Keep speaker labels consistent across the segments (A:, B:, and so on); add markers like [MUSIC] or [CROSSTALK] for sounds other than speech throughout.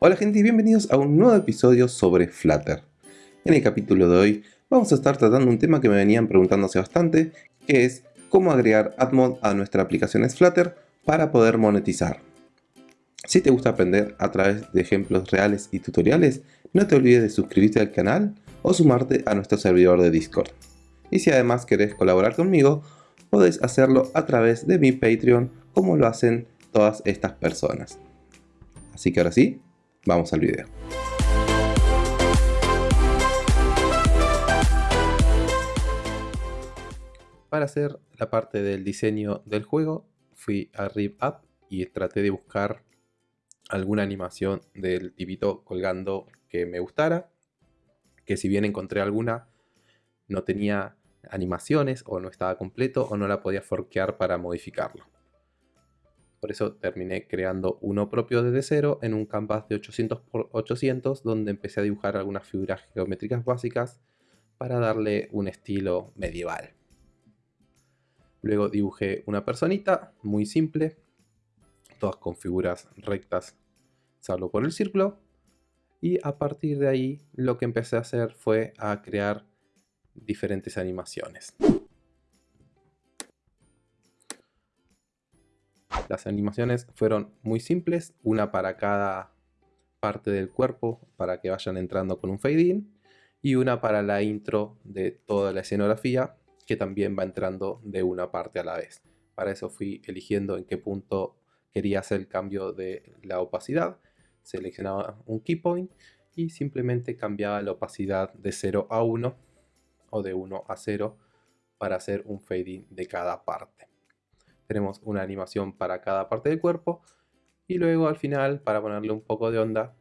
A: Hola gente y bienvenidos a un nuevo episodio sobre Flutter. En el capítulo de hoy vamos a estar tratando un tema que me venían preguntándose bastante, que es cómo agregar AdMod a nuestra aplicación Flutter para poder monetizar. Si te gusta aprender a través de ejemplos reales y tutoriales, no te olvides de suscribirte al canal o sumarte a nuestro servidor de Discord. Y si además querés colaborar conmigo, podés hacerlo a través de mi Patreon como lo hacen todas estas personas. Así que ahora sí, vamos al video. Para hacer la parte del diseño del juego, fui a RipUp y traté de buscar alguna animación del tipito colgando que me gustara. Que si bien encontré alguna, no tenía animaciones o no estaba completo o no la podía forquear para modificarlo. Por eso terminé creando uno propio desde cero en un canvas de 800 x 800 donde empecé a dibujar algunas figuras geométricas básicas para darle un estilo medieval. Luego dibujé una personita muy simple, todas con figuras rectas salvo por el círculo. Y a partir de ahí lo que empecé a hacer fue a crear diferentes animaciones. Las animaciones fueron muy simples, una para cada parte del cuerpo para que vayan entrando con un fade in y una para la intro de toda la escenografía que también va entrando de una parte a la vez. Para eso fui eligiendo en qué punto quería hacer el cambio de la opacidad, seleccionaba un key point y simplemente cambiaba la opacidad de 0 a 1 o de 1 a 0 para hacer un fade de cada parte. Tenemos una animación para cada parte del cuerpo y luego al final para ponerle un poco de onda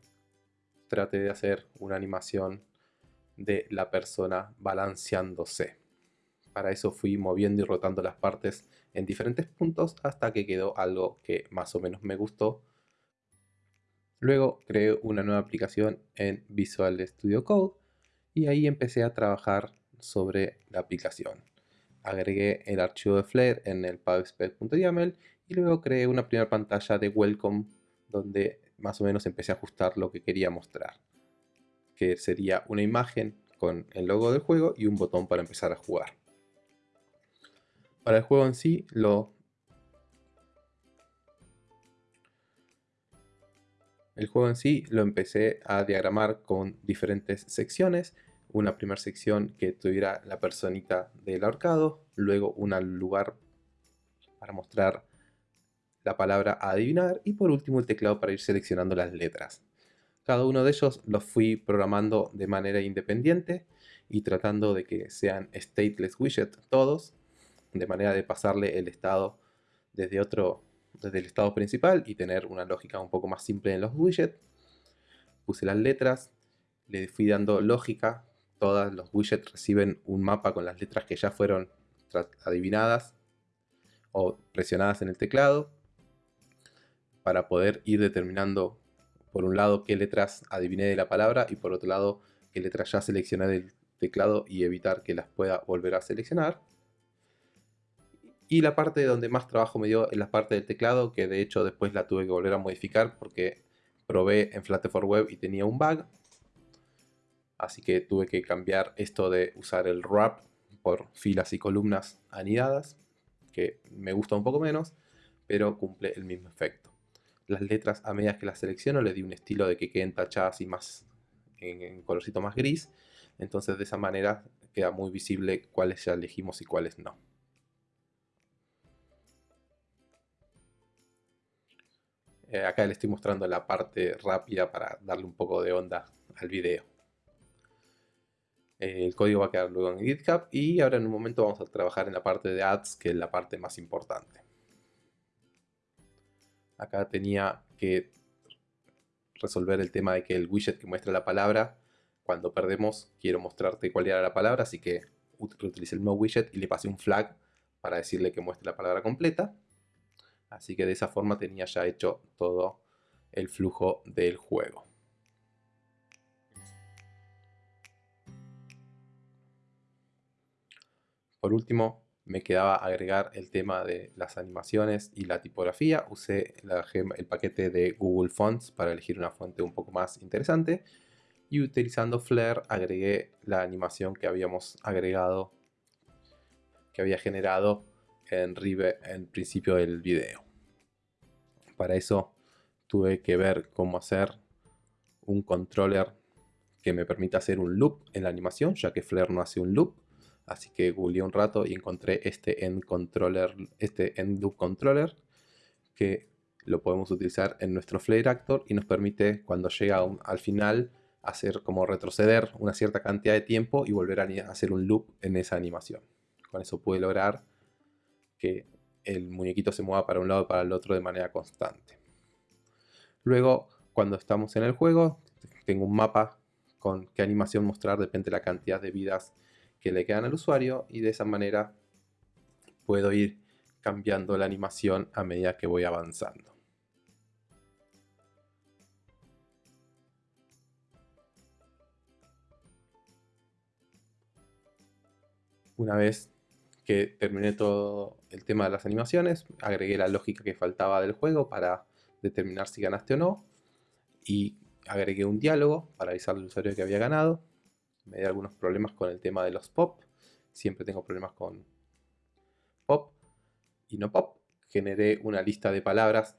A: traté de hacer una animación de la persona balanceándose. Para eso fui moviendo y rotando las partes en diferentes puntos hasta que quedó algo que más o menos me gustó. Luego creé una nueva aplicación en Visual Studio Code y ahí empecé a trabajar sobre la aplicación. Agregué el archivo de Flare en el pubspec.yaml y luego creé una primera pantalla de welcome donde más o menos empecé a ajustar lo que quería mostrar. Que sería una imagen con el logo del juego y un botón para empezar a jugar. Para el juego en sí lo El juego en sí lo empecé a diagramar con diferentes secciones una primera sección que tuviera la personita del ahorcado, luego un lugar para mostrar la palabra a adivinar y por último el teclado para ir seleccionando las letras. Cada uno de ellos los fui programando de manera independiente y tratando de que sean stateless widget todos, de manera de pasarle el estado desde otro desde el estado principal y tener una lógica un poco más simple en los widgets. Puse las letras, le fui dando lógica todos los widgets reciben un mapa con las letras que ya fueron adivinadas o presionadas en el teclado para poder ir determinando por un lado qué letras adiviné de la palabra y por otro lado qué letras ya seleccioné del teclado y evitar que las pueda volver a seleccionar. Y la parte donde más trabajo me dio es la parte del teclado, que de hecho después la tuve que volver a modificar porque probé en Flutter for Web y tenía un bug así que tuve que cambiar esto de usar el wrap por filas y columnas anidadas, que me gusta un poco menos, pero cumple el mismo efecto. Las letras a medida que las selecciono le di un estilo de que queden tachadas y más en, colorcito más gris, entonces de esa manera queda muy visible cuáles ya elegimos y cuáles no. Eh, acá le estoy mostrando la parte rápida para darle un poco de onda al video. Eh, el código va a quedar luego en GitHub y ahora en un momento vamos a trabajar en la parte de ads, que es la parte más importante. Acá tenía que resolver el tema de que el widget que muestra la palabra, cuando perdemos quiero mostrarte cuál era la palabra, así que utilicé el nuevo widget y le pasé un flag para decirle que muestre la palabra completa. Así que de esa forma tenía ya hecho todo el flujo del juego. Por último, me quedaba agregar el tema de las animaciones y la tipografía. Usé el paquete de Google Fonts para elegir una fuente un poco más interesante. Y utilizando Flare agregué la animación que habíamos agregado, que había generado en Rive en principio del video. Para eso tuve que ver cómo hacer un controller que me permita hacer un loop en la animación, ya que Flare no hace un loop. Así que googleé un rato y encontré este end controller, este end loop controller que lo podemos utilizar en nuestro Flare Actor y nos permite cuando llega al final hacer como retroceder una cierta cantidad de tiempo y volver a hacer un loop en esa animación. Con eso pude lograr que el muñequito se mueva para un lado y para el otro de manera constante. Luego, cuando estamos en el juego, tengo un mapa con qué animación mostrar, depende de la cantidad de vidas que le quedan al usuario y de esa manera puedo ir cambiando la animación a medida que voy avanzando. Una vez que terminé todo el tema de las animaciones, agregué la lógica que faltaba del juego para determinar si ganaste o no y agregué un diálogo para avisarle al usuario que había ganado me dio algunos problemas con el tema de los pop. Siempre tengo problemas con pop y no pop. Generé una lista de palabras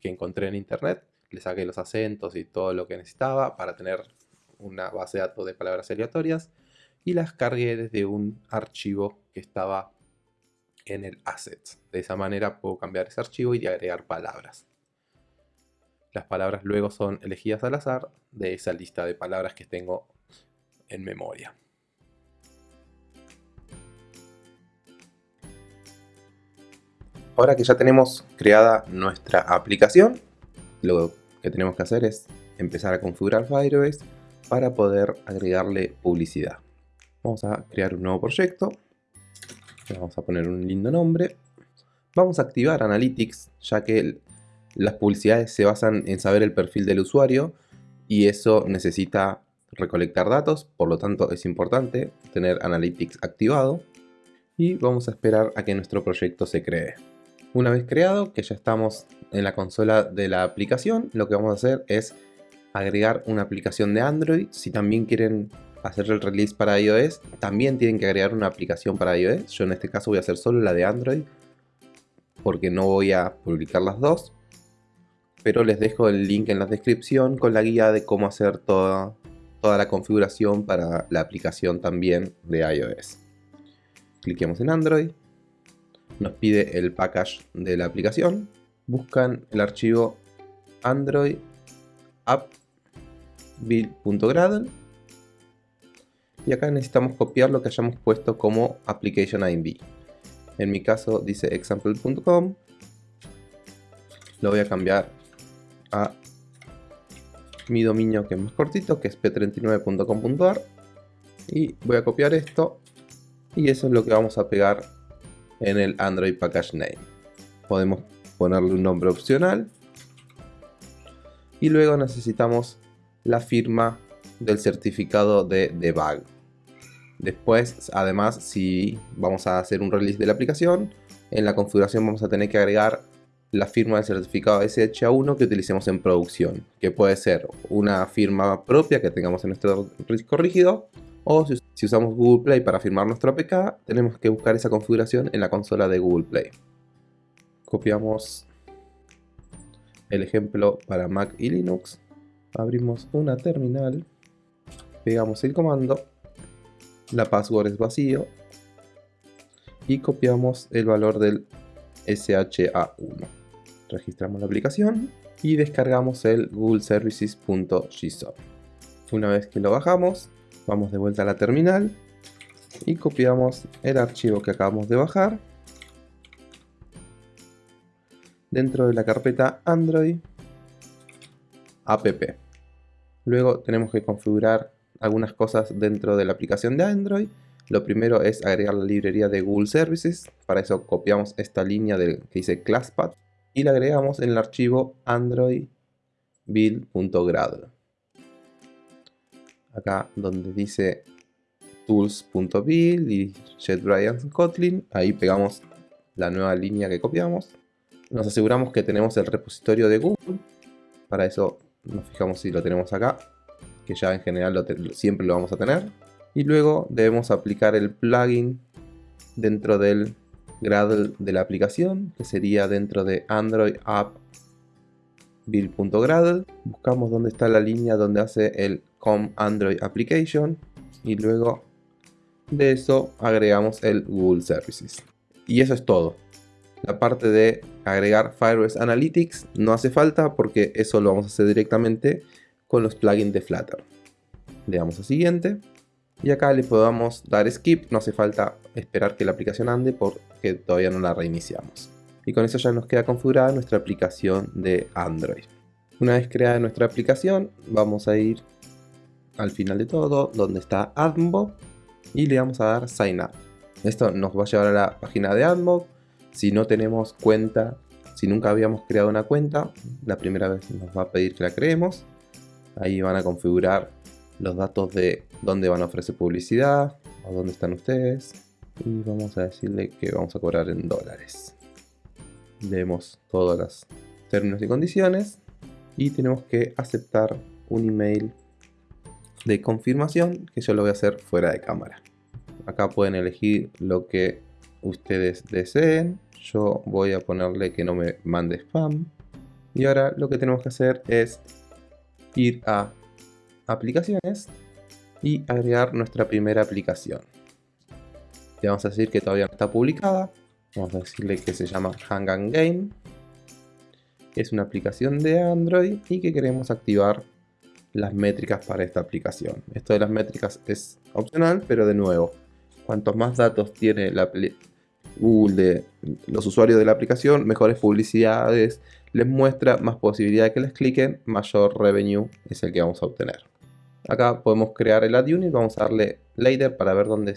A: que encontré en internet. Le saqué los acentos y todo lo que necesitaba para tener una base de datos de palabras aleatorias. Y las cargué desde un archivo que estaba en el assets. De esa manera puedo cambiar ese archivo y agregar palabras. Las palabras luego son elegidas al azar de esa lista de palabras que tengo en memoria. Ahora que ya tenemos creada nuestra aplicación, lo que tenemos que hacer es empezar a configurar Firebase para poder agregarle publicidad. Vamos a crear un nuevo proyecto. vamos a poner un lindo nombre. Vamos a activar Analytics, ya que las publicidades se basan en saber el perfil del usuario y eso necesita recolectar datos, por lo tanto es importante tener Analytics activado y vamos a esperar a que nuestro proyecto se cree. Una vez creado, que ya estamos en la consola de la aplicación, lo que vamos a hacer es agregar una aplicación de Android. Si también quieren hacer el release para iOS, también tienen que agregar una aplicación para iOS. Yo en este caso voy a hacer solo la de Android, porque no voy a publicar las dos. Pero les dejo el link en la descripción con la guía de cómo hacer toda toda la configuración para la aplicación también de iOS. Cliquemos en Android, nos pide el package de la aplicación, buscan el archivo Android app build.gradle y acá necesitamos copiar lo que hayamos puesto como application. En mi caso dice example.com, lo voy a cambiar a mi dominio que es más cortito, que es p39.com.ar. Y voy a copiar esto. Y eso es lo que vamos a pegar en el Android Package Name. Podemos ponerle un nombre opcional. Y luego necesitamos la firma del certificado de debug. Después, además, si vamos a hacer un release de la aplicación, en la configuración vamos a tener que agregar la firma del certificado SHA1 que utilicemos en producción, que puede ser una firma propia que tengamos en nuestro disco rígido, o si, usamos Google Play para firmar nuestro APK, tenemos que buscar esa configuración en la consola de Google Play. Copiamos el ejemplo para Mac y Linux, abrimos una terminal, pegamos el comando, la password es vacío, y copiamos el valor del SHA1 registramos la aplicación y descargamos el google services.gsoft. Una vez que lo bajamos, vamos de vuelta a la terminal y copiamos el archivo que acabamos de bajar dentro de la carpeta Android app. Luego tenemos que configurar algunas cosas dentro de la aplicación de Android. Lo primero es agregar la librería de Google Services. Para eso copiamos esta línea que dice ClassPath y le agregamos en el archivo android build.gradle. Acá donde dice tools.build y JetBrains Kotlin. Ahí pegamos la nueva línea que copiamos. Nos aseguramos que tenemos el repositorio de Google. Para eso nos fijamos si lo tenemos acá, que ya en general siempre lo vamos a tener. Y luego debemos aplicar el plugin dentro del Gradle de la aplicación, que sería dentro de Android App build.gradle. Buscamos dónde está la línea donde hace el com Android Application y luego de eso agregamos el Google Services. Y eso es todo. La parte de agregar Firebase Analytics no hace falta porque eso lo vamos a hacer directamente con los plugins de Flutter. Le damos a siguiente y acá le podamos dar skip, no hace falta esperar que la aplicación ande porque todavía no la reiniciamos. Y con eso ya nos queda configurada nuestra aplicación de Android. Una vez creada nuestra aplicación, vamos a ir al final de todo, donde está AdMob, y le vamos a dar Sign Up. Esto nos va a llevar a la página de AdMob. Si no tenemos cuenta, si nunca habíamos creado una cuenta, la primera vez nos va a pedir que la creemos. Ahí van a configurar los datos de dónde van a ofrecer publicidad, o dónde están ustedes. Y vamos a decirle que vamos a cobrar en dólares. Leemos todos los términos y condiciones. Y tenemos que aceptar un email de confirmación que yo lo voy a hacer fuera de cámara. Acá pueden elegir lo que ustedes deseen. Yo voy a ponerle que no me mande spam. Y ahora lo que tenemos que hacer es ir a aplicaciones y agregar nuestra primera aplicación. Le vamos a decir que todavía no está publicada. Vamos a decirle que se llama Hang Game. Es una aplicación de Android y que queremos activar las métricas para esta aplicación. Esto de las métricas es opcional, pero de nuevo, cuantos más datos tiene la Google de los usuarios de la aplicación, mejores publicidades les muestra, más posibilidad de que les cliquen, mayor revenue es el que vamos a obtener. Acá podemos crear el ad unit, vamos a darle later para ver dónde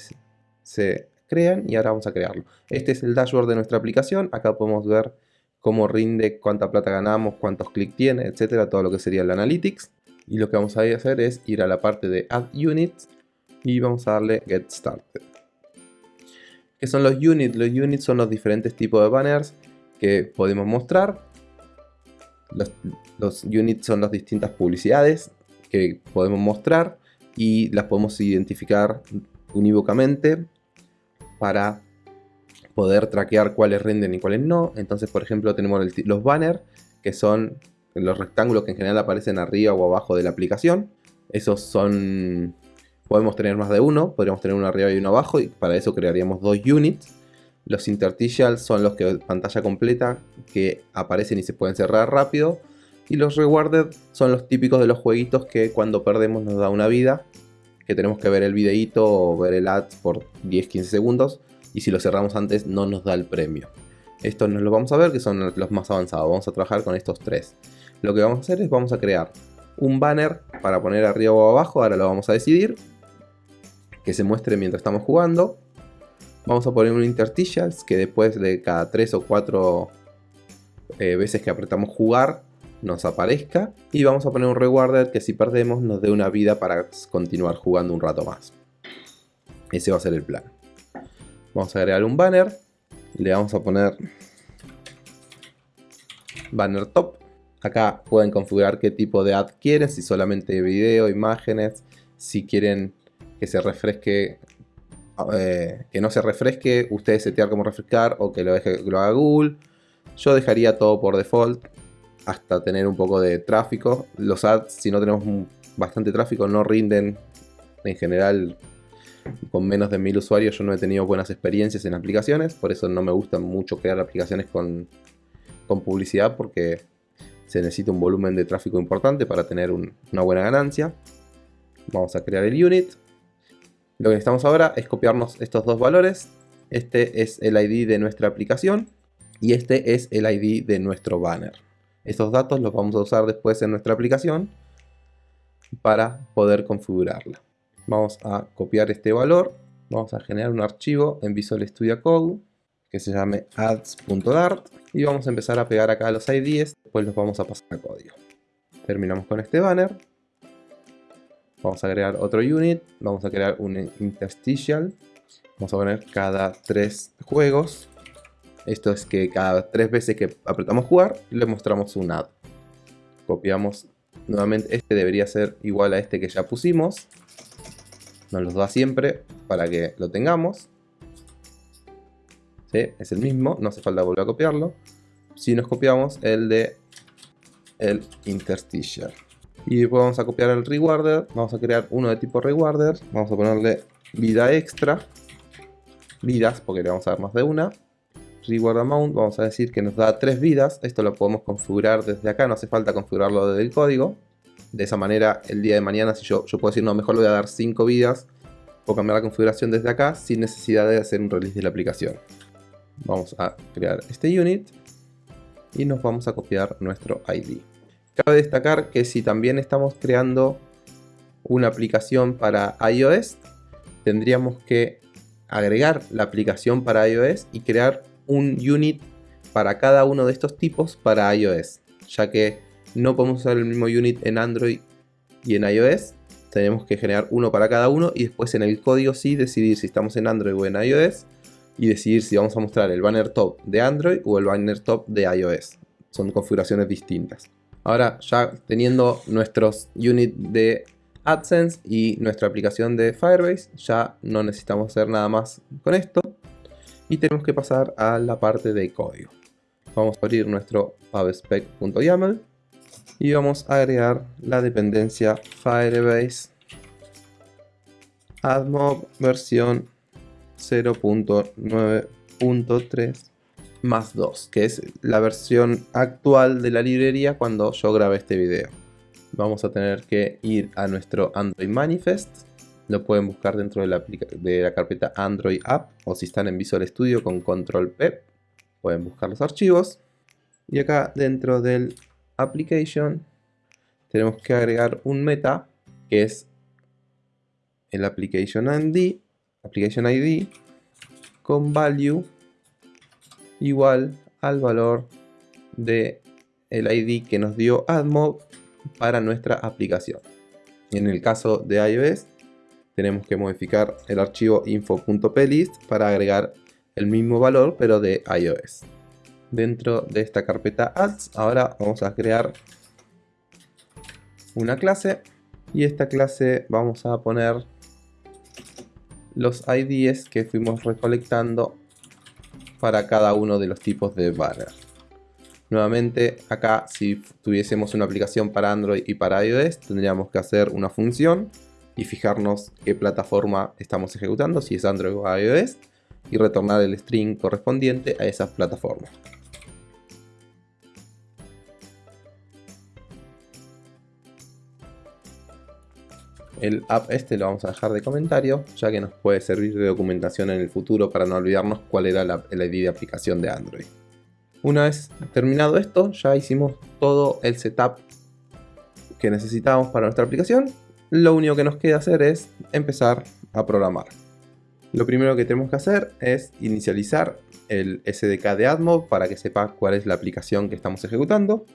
A: se crean y ahora vamos a crearlo. Este es el dashboard de nuestra aplicación, acá podemos ver cómo rinde, cuánta plata ganamos, cuántos clics tiene, etcétera, todo lo que sería el analytics. Y lo que vamos a hacer es ir a la parte de Add Units y vamos a darle Get Started. ¿Qué son los units? Los units son los diferentes tipos de banners que podemos mostrar. Los, units son las distintas publicidades que podemos mostrar y las podemos identificar unívocamente para poder traquear cuáles rinden y cuáles no. Entonces, por ejemplo, tenemos los banners que son los rectángulos que en general aparecen arriba o abajo de la aplicación. Esos son... Podemos tener más de uno, podríamos tener uno arriba y uno abajo y para eso crearíamos dos units. Los interstitials son los que pantalla completa que aparecen y se pueden cerrar rápido. Y los rewarded son los típicos de los jueguitos que cuando perdemos nos da una vida. Que tenemos que ver el videito o ver el ads por 10-15 segundos. Y si lo cerramos antes no nos da el premio. Estos no los vamos a ver que son los más avanzados. Vamos a trabajar con estos tres. Lo que vamos a hacer es vamos a crear un banner para poner arriba o abajo, ahora lo vamos a decidir, que se muestre mientras estamos jugando. Vamos a poner un interstitials que después de cada 3 o 4 eh, veces que apretamos jugar nos aparezca. Y vamos a poner un rewarded que si perdemos nos dé una vida para continuar jugando un rato más. Ese va a ser el plan. Vamos a agregar un banner. Le vamos a poner banner top. Acá pueden configurar qué tipo de ad quieren, si solamente video, imágenes, si quieren que se refresque, eh, que no se refresque, ustedes setear como refrescar o que lo, deje, lo haga Google. Yo dejaría todo por default hasta tener un poco de tráfico. Los ads, si no tenemos bastante tráfico, no rinden en general con menos de mil usuarios. Yo no he tenido buenas experiencias en aplicaciones, por eso no me gusta mucho crear aplicaciones con, con publicidad porque se necesita un volumen de tráfico importante para tener una buena ganancia. Vamos a crear el unit. Lo que necesitamos ahora es copiarnos estos dos valores. Este es el ID de nuestra aplicación y este es el ID de nuestro banner. Estos datos los vamos a usar después en nuestra aplicación para poder configurarla. Vamos a copiar este valor, vamos a generar un archivo en Visual Studio Code que se llame ads.dart y vamos a empezar a pegar acá los IDs, después los vamos a pasar a código. Terminamos con este banner. Vamos a crear otro unit, vamos a crear un interstitial. Vamos a poner cada tres juegos. Esto es que cada tres veces que apretamos jugar, le mostramos un add. Copiamos nuevamente, este debería ser igual a este que ya pusimos. Nos los da siempre para que lo tengamos. ¿Sí? Es el mismo, no hace falta volver a copiarlo. Si nos copiamos el de el interstitial. Y después vamos a copiar el rewarder. Vamos a crear uno de tipo rewarder. Vamos a ponerle vida extra. Vidas, porque le vamos a dar más de una. Reward amount, vamos a decir que nos da tres vidas. Esto lo podemos configurar desde acá, no hace falta configurarlo desde el código. De esa manera, el día de mañana, si yo, yo puedo decir, no, mejor le voy a dar 5 vidas, o cambiar la configuración desde acá sin necesidad de hacer un release de la aplicación. Vamos a crear este unit y nos vamos a copiar nuestro ID. Cabe destacar que si también estamos creando una aplicación para iOS, tendríamos que agregar la aplicación para iOS y crear un unit para cada uno de estos tipos para iOS, ya que no podemos usar el mismo unit en Android y en iOS, tenemos que generar uno para cada uno y después en el código sí decidir si estamos en Android o en iOS y decidir si vamos a mostrar el banner top de Android o el banner top de iOS. Son configuraciones distintas. Ahora ya teniendo nuestros units de AdSense y nuestra aplicación de Firebase, ya no necesitamos hacer nada más con esto. Y tenemos que pasar a la parte de código. Vamos a abrir nuestro pubspec.yaml y vamos a agregar la dependencia Firebase AdMob versión 0.9.3 más 2, que es la versión actual de la librería cuando yo grabé este video. Vamos a tener que ir a nuestro Android Manifest. Lo pueden buscar dentro de la, carpeta Android App o si están en Visual Studio con Control P, pueden buscar los archivos. Y acá dentro del Application tenemos que agregar un meta que es el Application ID, Application ID con value igual al valor de el ID que nos dio AdMob para nuestra aplicación. En el caso de iOS tenemos que modificar el archivo info.plist para agregar el mismo valor pero de iOS. Dentro de esta carpeta ads ahora vamos a crear una clase y esta clase vamos a poner los IDs que fuimos recolectando para cada uno de los tipos de banner. Nuevamente acá si tuviésemos una aplicación para Android y para iOS tendríamos que hacer una función y fijarnos qué plataforma estamos ejecutando, si es Android o iOS y retornar el string correspondiente a esa plataforma. El app este lo vamos a dejar de comentario, ya que nos puede servir de documentación en el futuro para no olvidarnos cuál era la, el ID de aplicación de Android. Una vez terminado esto, ya hicimos todo el setup que necesitábamos para nuestra aplicación. Lo único que nos queda hacer es empezar a programar. Lo primero que tenemos que hacer es inicializar el SDK de AdMob para que sepa cuál es la aplicación que estamos ejecutando.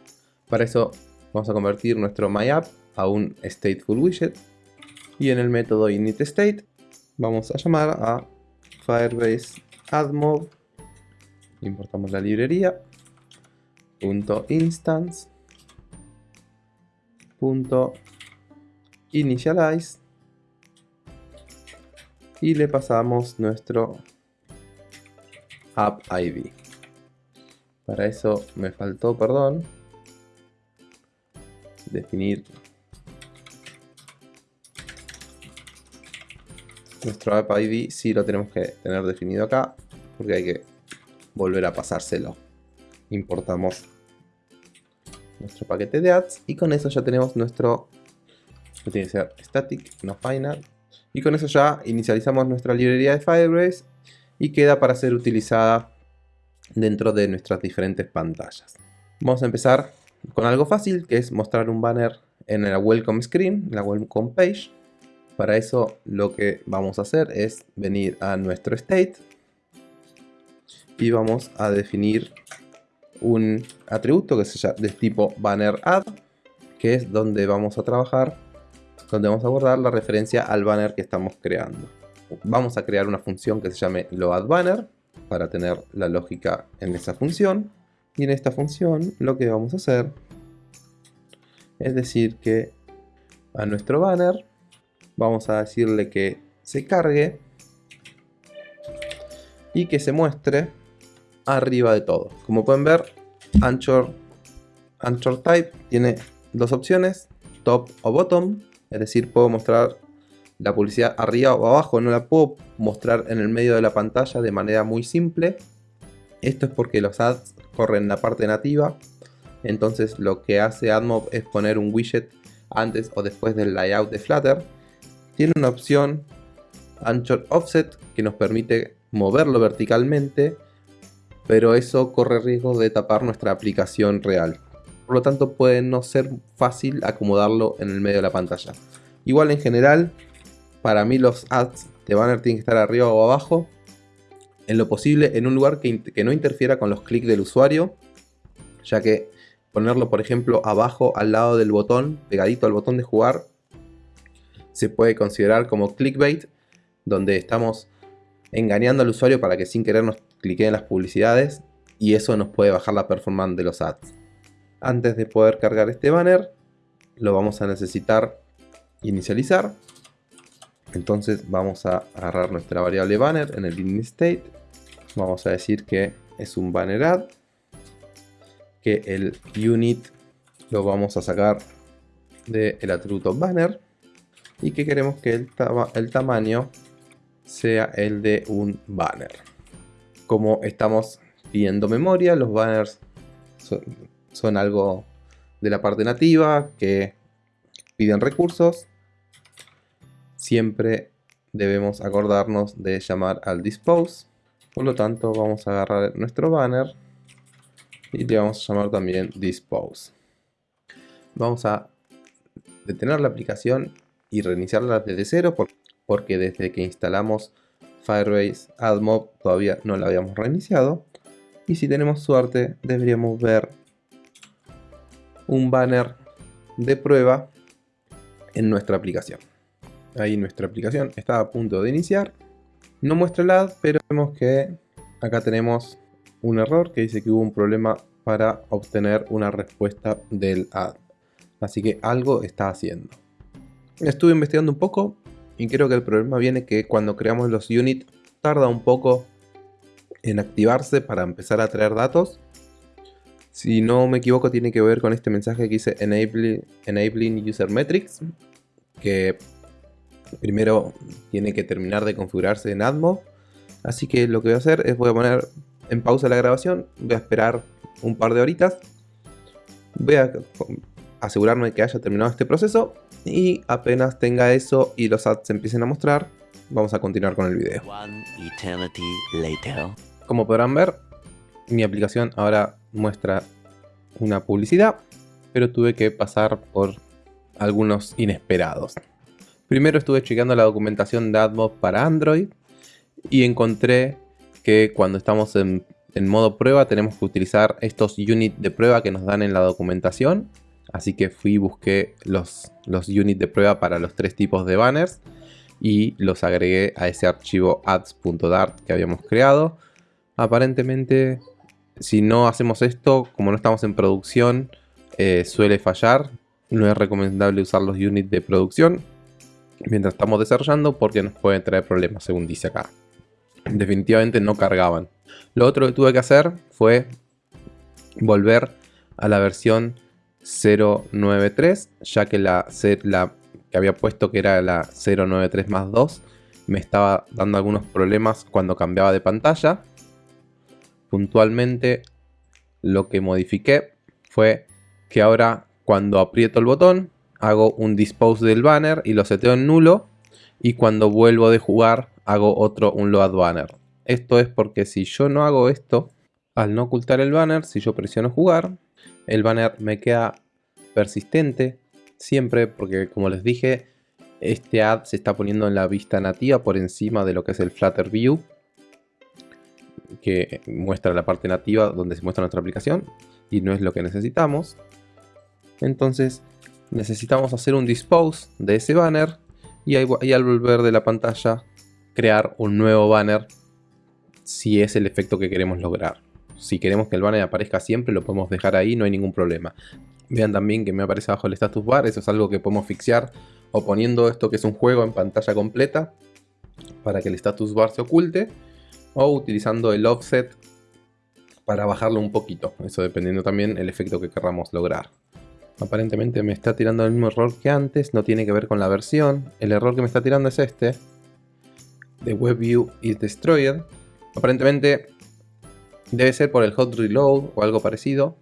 A: Para eso vamos a convertir nuestro MyApp a un stateful widget y en el método initState vamos a llamar a Firebase AdMob. Importamos la librería. Punto .instance. Punto .initialize. Y le pasamos nuestro app ID. Para eso me faltó, perdón, definir Nuestro app ID sí lo tenemos que tener definido acá, porque hay que volver a pasárselo. Importamos nuestro paquete de ads y con eso ya tenemos nuestro, tiene que ser static, no final. Y con eso ya inicializamos nuestra librería de Firebase y queda para ser utilizada dentro de nuestras diferentes pantallas. Vamos a empezar con algo fácil, que es mostrar un banner en la welcome screen, la welcome page. Para eso lo que vamos a hacer es venir a nuestro state y vamos a definir un atributo que sea de tipo banner add que es donde vamos a trabajar donde vamos a guardar la referencia al banner que estamos creando. Vamos a crear una función que se llame loadBanner para tener la lógica en esa función. Y en esta función lo que vamos a hacer es decir que a nuestro banner vamos a decirle que se cargue y que se muestre arriba de todo. Como pueden ver, Anchor, Anchor Type tiene dos opciones, top o bottom, es decir, puedo mostrar la publicidad arriba o abajo, no la puedo mostrar en el medio de la pantalla de manera muy simple. Esto es porque los ads corren en la parte nativa, entonces lo que hace AdMob es poner un widget antes o después del layout de Flutter. Tiene una opción Anchor Offset que nos permite moverlo verticalmente, pero eso corre riesgo de tapar nuestra aplicación real. Por lo tanto puede no ser fácil acomodarlo en el medio de la pantalla. Igual en general, para mí los ads de banner tienen que estar arriba o abajo. En lo posible en un lugar que, no interfiera con los clics del usuario. Ya que ponerlo por ejemplo abajo al lado del botón, pegadito al botón de jugar, se puede considerar como clickbait. Donde estamos engañando al usuario para que sin querer nos clique en las publicidades y eso nos puede bajar la performance de los ads. Antes de poder cargar este banner, lo vamos a necesitar inicializar. Entonces vamos a agarrar nuestra variable banner en el init state. Vamos a decir que es un banner add. Que el unit lo vamos a sacar del atributo banner. Y que queremos que el, el tamaño sea el de un banner. Como estamos pidiendo memoria, los banners son, algo de la parte nativa que piden recursos. Siempre debemos acordarnos de llamar al dispose. Por lo tanto, vamos a agarrar nuestro banner y le vamos a llamar también dispose. Vamos a detener la aplicación y reiniciarla desde cero porque desde que instalamos Firebase AdMob todavía no la habíamos reiniciado. Y si tenemos suerte deberíamos ver un banner de prueba en nuestra aplicación. Ahí nuestra aplicación está a punto de iniciar. No muestra el ad, pero vemos que acá tenemos un error que dice que hubo un problema para obtener una respuesta del ad. Así que algo está haciendo. Estuve investigando un poco y creo que el problema viene que cuando creamos los units tarda un poco en activarse para empezar a traer datos. Si no me equivoco tiene que ver con este mensaje que dice Enabling, enabling User Metrics. Que primero tiene que terminar de configurarse en Admo. Así que lo que voy a hacer es voy a poner en pausa la grabación. Voy a esperar un par de horitas. Voy a asegurarme de que haya terminado este proceso y apenas tenga eso y los ads se empiecen a mostrar, vamos a continuar con el video. Como podrán ver, mi aplicación ahora muestra una publicidad, pero tuve que pasar por algunos inesperados. Primero estuve chequeando la documentación de AdMob para Android y encontré que cuando estamos en, en modo prueba tenemos que utilizar estos units de prueba que nos dan en la documentación Así que fui y busqué los, los units de prueba para los tres tipos de banners y los agregué a ese archivo ads.dart que habíamos creado. Aparentemente, si no hacemos esto, como no estamos en producción, eh, suele fallar. No es recomendable usar los units de producción mientras estamos desarrollando porque nos pueden traer problemas, según dice acá. Definitivamente no cargaban. Lo otro que tuve que hacer fue volver a la versión 093, ya que la, la que había puesto que era la 093 más 2 me estaba dando algunos problemas cuando cambiaba de pantalla. Puntualmente lo que modifiqué fue que ahora cuando aprieto el botón hago un dispose del banner y lo seteo en nulo y cuando vuelvo de jugar hago otro un load banner. Esto es porque si yo no hago esto, al no ocultar el banner, si yo presiono jugar, el banner me queda persistente siempre porque como les dije este ad se está poniendo en la vista nativa por encima de lo que es el Flutter View que muestra la parte nativa donde se muestra nuestra aplicación y no es lo que necesitamos entonces necesitamos hacer un dispose de ese banner y, y al volver de la pantalla crear un nuevo banner si es el efecto que queremos lograr. Si queremos que el banner aparezca siempre lo podemos dejar ahí, no hay ningún problema. Vean también que me aparece abajo el status bar, eso es algo que podemos fixear o poniendo esto que es un juego en pantalla completa para que el status bar se oculte o utilizando el offset para bajarlo un poquito, eso dependiendo también el efecto que queramos lograr. Aparentemente me está tirando el mismo error que antes, no tiene que ver con la versión. El error que me está tirando es este. The WebView is destroyed. Aparentemente debe ser por el hot reload o algo parecido.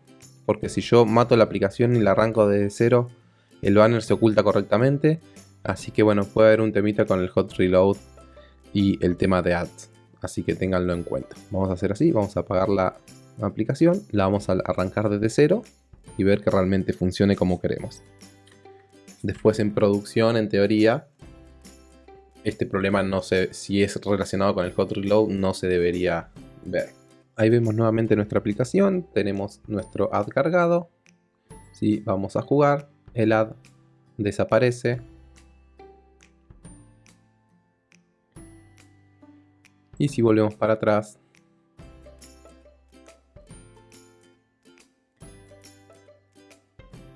A: Porque si yo mato la aplicación y la arranco desde cero, el banner se oculta correctamente. Así que bueno, puede haber un temita con el hot reload y el tema de ads. Así que ténganlo en cuenta. Vamos a hacer así, vamos a apagar la aplicación, la vamos a arrancar desde cero y ver que realmente funcione como queremos. Después en producción, en teoría, este problema no sé si es relacionado con el hot reload, no se debería ver. Ahí vemos nuevamente nuestra aplicación, tenemos nuestro ad cargado. Si vamos a jugar, el ad desaparece. Y si volvemos para atrás,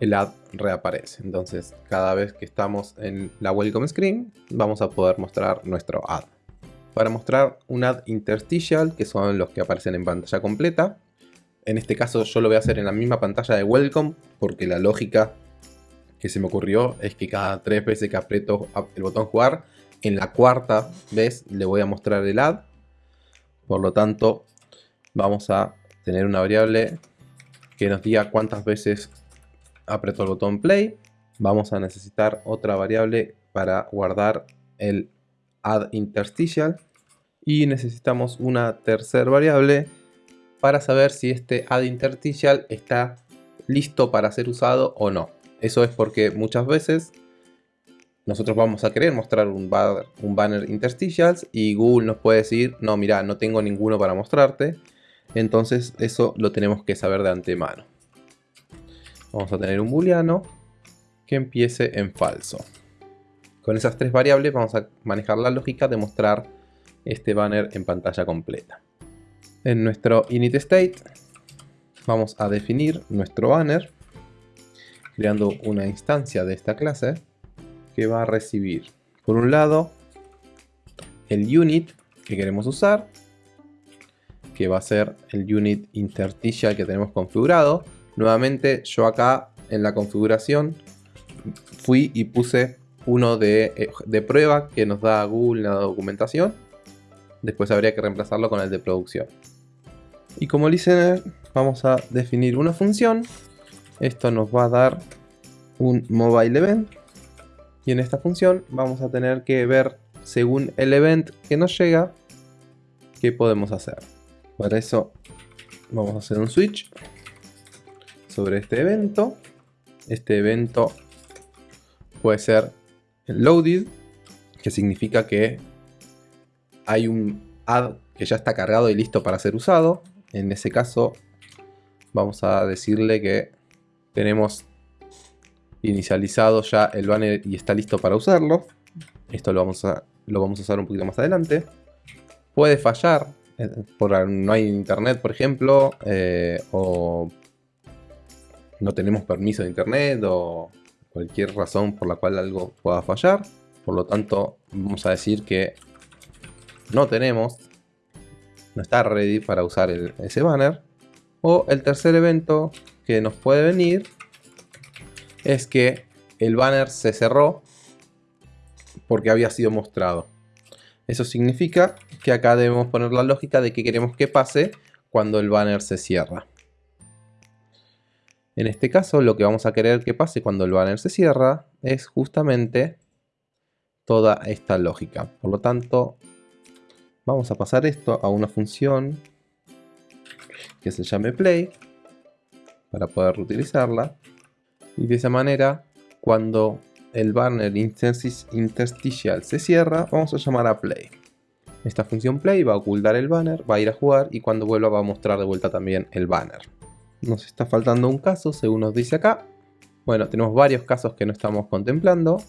A: el ad reaparece. Entonces, cada vez que estamos en la welcome screen, vamos a poder mostrar nuestro ad. Para mostrar un ad interstitial, que son los que aparecen en pantalla completa, en este caso yo lo voy a hacer en la misma pantalla de welcome, porque la lógica que se me ocurrió es que cada tres veces que aprieto el botón jugar, en la cuarta vez le voy a mostrar el ad. Por lo tanto, vamos a tener una variable que nos diga cuántas veces aprieto el botón play, vamos a necesitar otra variable para guardar el add interstitial y necesitamos una tercera variable para saber si este add interstitial está listo para ser usado o no. Eso es porque muchas veces nosotros vamos a querer mostrar un, banner, un banner interstitials y Google nos puede decir, no, mira, no tengo ninguno para mostrarte. Entonces eso lo tenemos que saber de antemano vamos a tener un booleano que empiece en falso. Con esas tres variables vamos a manejar la lógica de mostrar este banner en pantalla completa. En nuestro init state vamos a definir nuestro banner creando una instancia de esta clase que va a recibir por un lado el unit que queremos usar que va a ser el unit interstitial que tenemos configurado Nuevamente yo acá en la configuración fui y puse uno de, eh, de prueba que nos da Google la documentación. Después habría que reemplazarlo con el de producción. Y como listener vamos a definir una función. Esto nos va a dar un mobile event. Y en esta función vamos a tener que ver según el event que nos llega qué podemos hacer. Para eso vamos a hacer un switch sobre este evento. Este evento puede ser loaded, que significa que hay un add que ya está cargado y listo para ser usado. En ese caso vamos a decirle que tenemos inicializado ya el banner y está listo para usarlo. Esto lo vamos a, lo vamos a usar un poquito más adelante. Puede fallar, eh, por, no hay internet por ejemplo, eh, o no tenemos permiso de internet o cualquier razón por la cual algo pueda fallar. Por lo tanto, vamos a decir que no tenemos, no está ready para usar ese banner. O el tercer evento que nos puede venir es que el banner se cerró porque había sido mostrado. Eso significa que acá debemos poner la lógica de que queremos que pase cuando el banner se cierra. En este caso lo que vamos a querer que pase cuando el banner se cierra es justamente toda esta lógica. Por lo tanto, vamos a pasar esto a una función que se llame play para poder reutilizarla. Y de esa manera, cuando el banner interstitial se cierra, vamos a llamar a play. Esta función play va a ocultar el banner, va a ir a jugar y cuando vuelva va a mostrar de vuelta también el banner. Nos está faltando un caso, según nos dice acá. Bueno, tenemos varios casos que no estamos contemplando,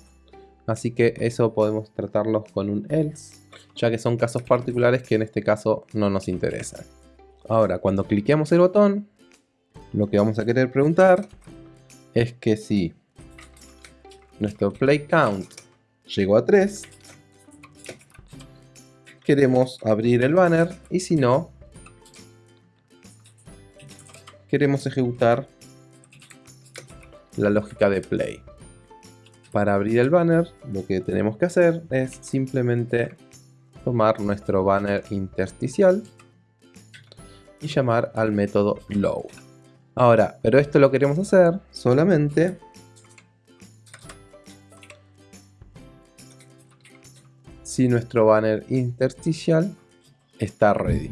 A: así que eso podemos tratarlos con un else, ya que son casos particulares que en este caso no nos interesan. Ahora, cuando cliqueamos el botón, lo que vamos a querer preguntar es que si nuestro play count llegó a 3, queremos abrir el banner y si no, queremos ejecutar la lógica de play. Para abrir el banner, lo que tenemos que hacer es simplemente tomar nuestro banner intersticial y llamar al método load. Ahora, pero esto lo queremos hacer solamente si nuestro banner intersticial está ready.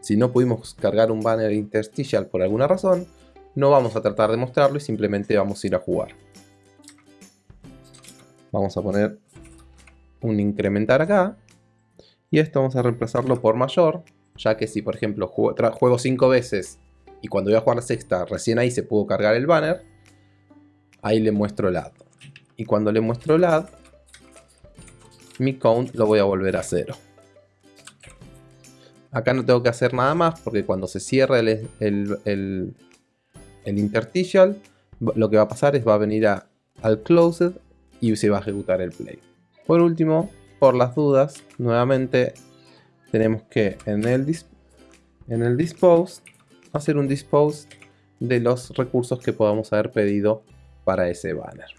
A: Si no pudimos cargar un banner intersticial por alguna razón, no vamos a tratar de mostrarlo y simplemente vamos a ir a jugar. Vamos a poner un incrementar acá. Y esto vamos a reemplazarlo por mayor, ya que si por ejemplo juego 5 veces y cuando voy a jugar sexta recién ahí se pudo cargar el banner, ahí le muestro el add. Y cuando le muestro el add, mi count lo voy a volver a cero. Acá no tengo que hacer nada más porque cuando se cierre el, el interstitial, lo que va a pasar es va a venir al closed y se va a ejecutar el play. Por último, por las dudas, nuevamente tenemos que en el, en el dispose hacer un dispose de los recursos que podamos haber pedido para ese banner.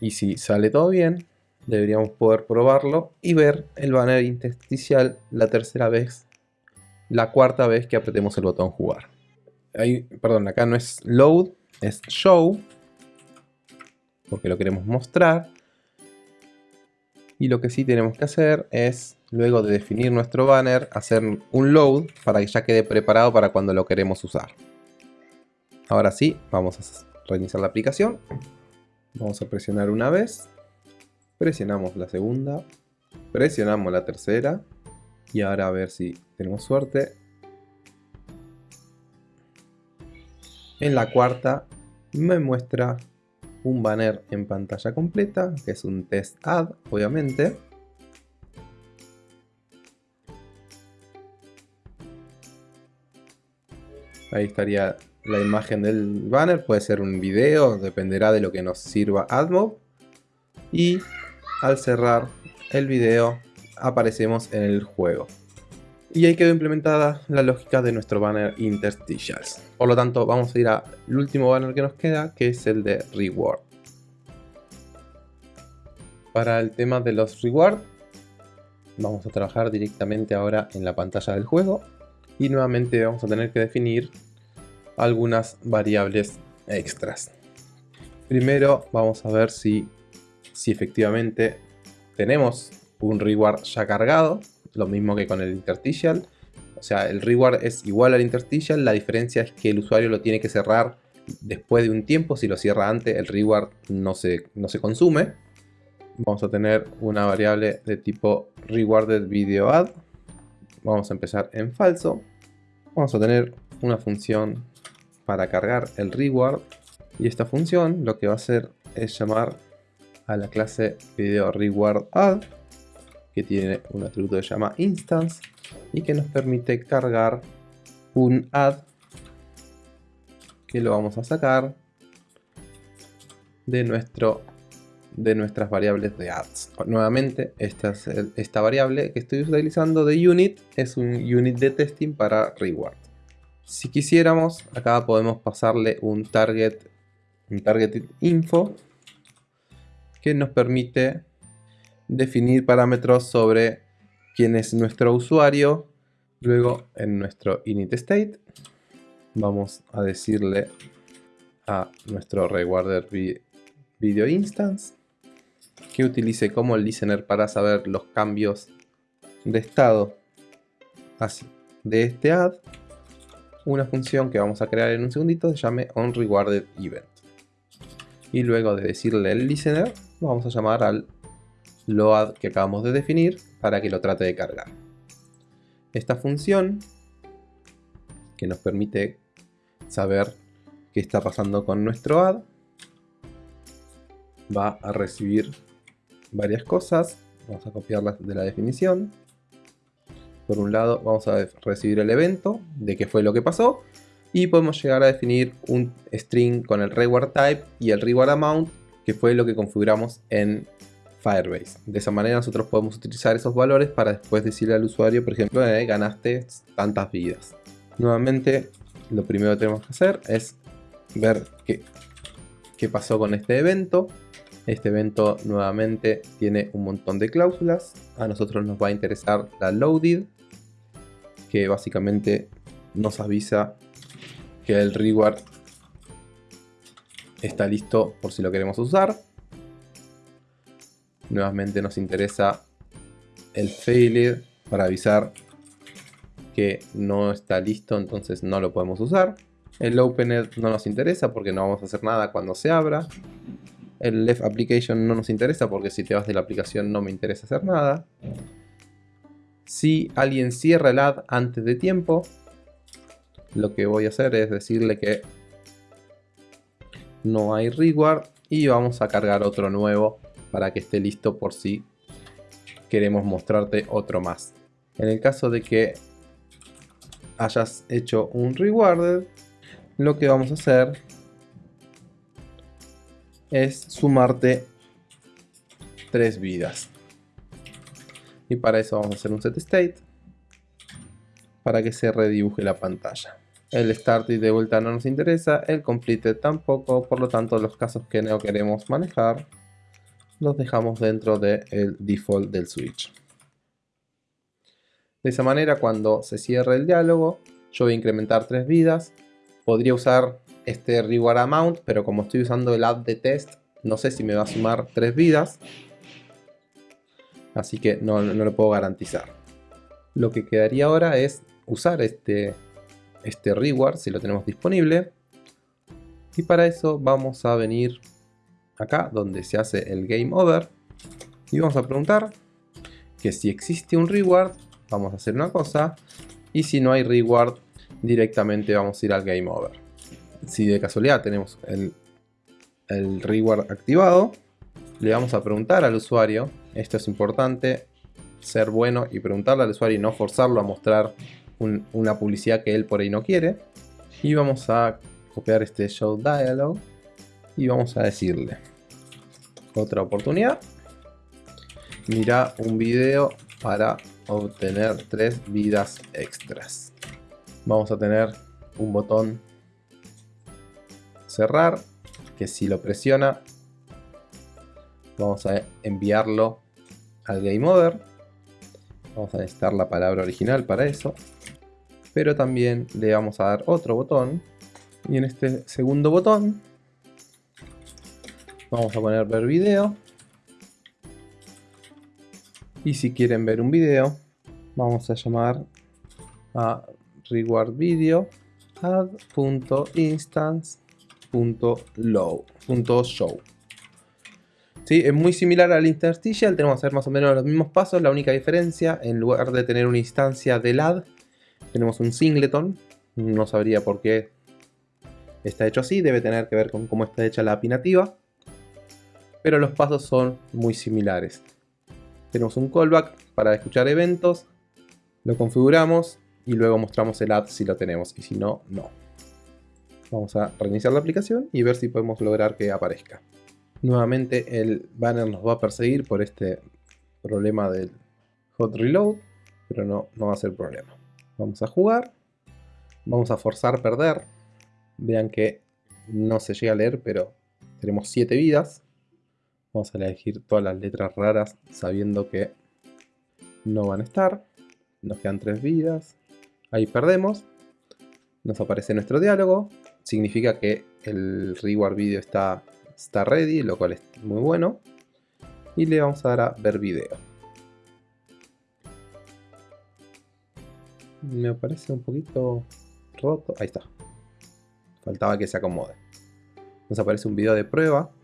A: Y si sale todo bien, deberíamos poder probarlo y ver el banner intersticial la tercera vez, la cuarta vez que apretemos el botón jugar perdón, acá no es load, es show. Porque lo queremos mostrar. Y lo que sí tenemos que hacer es, luego de definir nuestro banner, hacer un load para que ya quede preparado para cuando lo queremos usar. Ahora sí, vamos a reiniciar la aplicación. Vamos a presionar una vez. Presionamos la segunda. Presionamos la tercera. Y ahora a ver si tenemos suerte. En la cuarta me muestra un banner en pantalla completa, que es un test ad, obviamente. Ahí estaría la imagen del banner, puede ser un video, dependerá de lo que nos sirva AdMob. Y al cerrar el video aparecemos en el juego y ahí quedó implementada la lógica de nuestro banner interstitials. Por lo tanto, vamos a ir al último banner que nos queda, que es el de reward. Para el tema de los reward, vamos a trabajar directamente ahora en la pantalla del juego y nuevamente vamos a tener que definir algunas variables extras. Primero vamos a ver si, si efectivamente tenemos un reward ya cargado lo mismo que con el interstitial. O sea, el reward es igual al interstitial, la diferencia es que el usuario lo tiene que cerrar después de un tiempo, si lo cierra antes el reward no se, no se consume. Vamos a tener una variable de tipo rewarded video add. Vamos a empezar en falso. Vamos a tener una función para cargar el reward. Y esta función lo que va a hacer es llamar a la clase video reward add que tiene un atributo que se llama instance y que nos permite cargar un add que lo vamos a sacar de nuestro de nuestras variables de ads. Nuevamente, esta, es esta variable que estoy utilizando de unit es un unit de testing para reward. Si quisiéramos, acá podemos pasarle un target, un target info que nos permite definir parámetros sobre quién es nuestro usuario. Luego en nuestro init state vamos a decirle a nuestro rewarder video instance que utilice como listener para saber los cambios de estado así de este add una función que vamos a crear en un segundito se llame onRewardedEvent y luego de decirle el listener vamos a llamar al load que acabamos de definir para que lo trate de cargar. Esta función que nos permite saber qué está pasando con nuestro ad. Va a recibir varias cosas. Vamos a copiarlas de la definición. Por un lado vamos a recibir el evento de qué fue lo que pasó. Y podemos llegar a definir un string con el reward type y el reward amount que fue lo que configuramos en Firebase. De esa manera nosotros podemos utilizar esos valores para después decirle al usuario, por ejemplo, eh, ganaste tantas vidas. Nuevamente, lo primero que tenemos que hacer es ver qué, qué pasó con este evento. Este evento nuevamente tiene un montón de cláusulas. A nosotros nos va a interesar la loaded, que básicamente nos avisa que el reward está listo por si lo queremos usar. Nuevamente nos interesa el failure para avisar que no está listo, entonces no lo podemos usar. El opened no nos interesa porque no vamos a hacer nada cuando se abra. El left application no nos interesa porque si te vas de la aplicación no me interesa hacer nada. Si alguien cierra el ad antes de tiempo, lo que voy a hacer es decirle que no hay reward y vamos a cargar otro nuevo para que esté listo por si queremos mostrarte otro más. En el caso de que hayas hecho un rewarded, lo que vamos a hacer es sumarte tres vidas. Y para eso vamos a hacer un set state para que se redibuje la pantalla. El start y de vuelta no nos interesa, el completed tampoco, por lo tanto los casos que no queremos manejar los dejamos dentro del default del switch. De esa manera cuando se cierre el diálogo, yo voy a incrementar tres vidas, podría usar este reward amount, pero como estoy usando el add de test, no sé si me va a sumar tres vidas, así que no, no lo puedo garantizar. Lo que quedaría ahora es usar este este reward si lo tenemos disponible. Y para eso vamos a venir acá donde se hace el game over. Y vamos a preguntar que si existe un reward, vamos a hacer una cosa. Y si no hay reward, directamente vamos a ir al game over. Si de casualidad tenemos el, el reward activado, le vamos a preguntar al usuario, esto es importante, ser bueno y preguntarle al usuario y no forzarlo a mostrar una publicidad que él por ahí no quiere. Y vamos a copiar este show dialog y vamos a decirle otra oportunidad. Mira un video para obtener tres vidas extras. Vamos a tener un botón cerrar que si lo presiona vamos a enviarlo al game over. Vamos a necesitar la palabra original para eso pero también le vamos a dar otro botón y en este segundo botón vamos a poner ver video y si quieren ver un video vamos a llamar a reward video add.instance.show ¿Sí? Es muy similar al interstitial, tenemos que hacer más o menos los mismos pasos, la única diferencia, en lugar de tener una instancia del add, tenemos un singleton, no sabría por qué está hecho así, debe tener que ver con cómo está hecha la API nativa. Pero los pasos son muy similares. Tenemos un callback para escuchar eventos, lo configuramos y luego mostramos el add si lo tenemos y si no, no. Vamos a reiniciar la aplicación y ver si podemos lograr que aparezca. Nuevamente el banner nos va a perseguir por este problema del hot reload, pero no, no va a ser problema. Vamos a jugar. Vamos a forzar perder. Vean que no se llega a leer, pero tenemos 7 vidas. Vamos a elegir todas las letras raras sabiendo que no van a estar. Nos quedan 3 vidas. Ahí perdemos. Nos aparece nuestro diálogo. Significa que el reward video está, está ready, lo cual es muy bueno. Y le vamos a dar a ver video. me parece un poquito roto. Ahí está. Faltaba que se acomode. Nos aparece un video de prueba.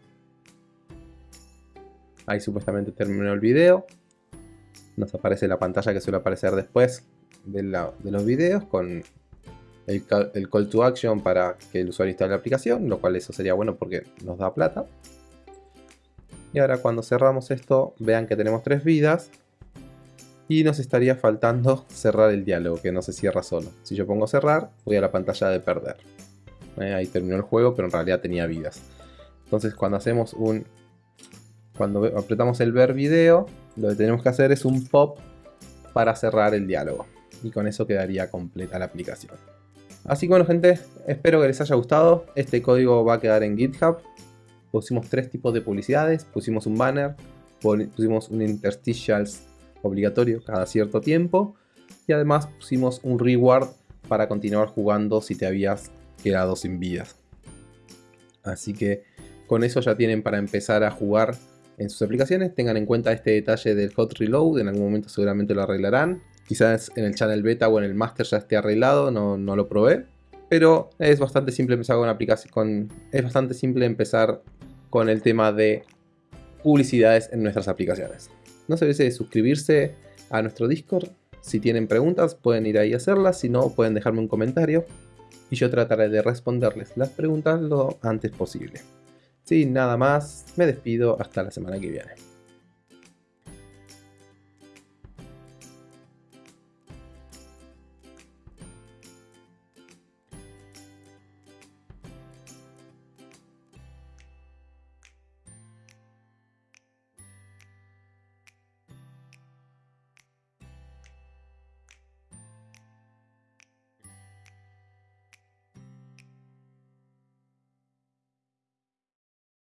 A: Ahí supuestamente terminó el video. Nos aparece la pantalla que suele aparecer después de, los videos con el, call to action para que el usuario instale la aplicación, lo cual eso sería bueno porque nos da plata. Y ahora cuando cerramos esto, vean que tenemos tres vidas. Y nos estaría faltando [LAUGHS] cerrar el diálogo, que no se cierra solo. Si yo pongo cerrar, voy a la pantalla de perder. Eh, ahí terminó el juego, pero en realidad tenía vidas. Entonces cuando hacemos un... Cuando apretamos el ver video, lo que tenemos que hacer es un pop para cerrar el diálogo. Y con eso quedaría completa la aplicación. Así que bueno gente, espero que les haya gustado. Este código va a quedar en GitHub pusimos tres tipos de publicidades, pusimos un banner, pusimos un interstitials obligatorio cada cierto tiempo y además pusimos un reward para continuar jugando si te habías quedado sin vidas. Así que con eso ya tienen para empezar a jugar en sus aplicaciones. Tengan en cuenta este detalle del hot reload, en algún momento seguramente lo arreglarán. Quizás en el channel beta o en el master ya esté arreglado, no, lo probé. Pero es bastante simple empezar con. Con, es bastante simple empezar con el tema de publicidades en nuestras aplicaciones. No se olviden de suscribirse a nuestro Discord. Si tienen preguntas pueden ir ahí a hacerlas, si no pueden dejarme un comentario y yo trataré de responderles las preguntas lo antes posible. Sin nada más, me despido hasta la semana que viene.